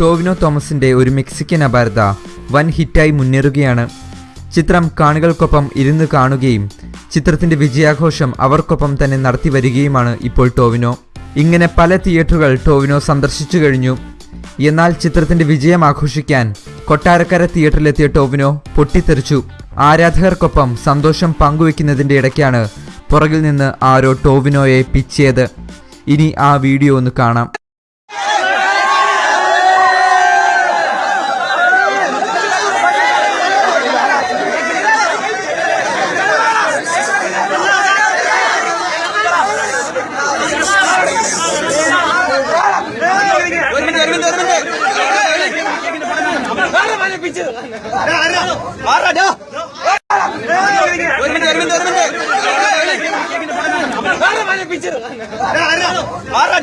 ടോവിനോ തോമസിന്റെ ഒരു മെക്സിക്കൻ അപാരത വൻ ഹിറ്റായി മുന്നേറുകയാണ്. ചിത്രം കാണികൾക്കൊപ്പം ഇരുന്ന് കാണുകയും ചിത്രത്തിന്റെ വിജയാഘോഷം അവർക്കൊപ്പം തന്നെ നടത്തി വരികയുമാണ് ഇപ്പോൾ ടോവിനോ. ഇങ്ങനെ പല തിയേറ്ററുകൾ ടോവിനോ സന്ദർശിച്ചു കഴിഞ്ഞു. എന്നാൽ ചിത്രത്തിന്റെ വിജയം ആഘോഷിക്കാൻ കൊട്ടാരക്കര തിയേറ്ററിലെത്തിയ ടോവിനോ പൊട്ടിത്തെറിച്ചു. ആരാധകർക്കൊപ്പം സന്തോഷം പങ്കുവെക്കുന്നതിന്റെ ഇടയ്ക്കാണ് പുറകിൽ നിന്ന് ആരോ ടോവിനോയെ പിച്ചിയത് ഇനി ആ വീഡിയോ ഒന്ന് കാണാം ഒരു മിനിറ്റ് ഒരു മിനിറ്റ് ഒരു മാറാ ഒരു മിനിറ്റ് ഒരു മിനിറ്റ് ഒരു മിനിറ്റ് മാറാ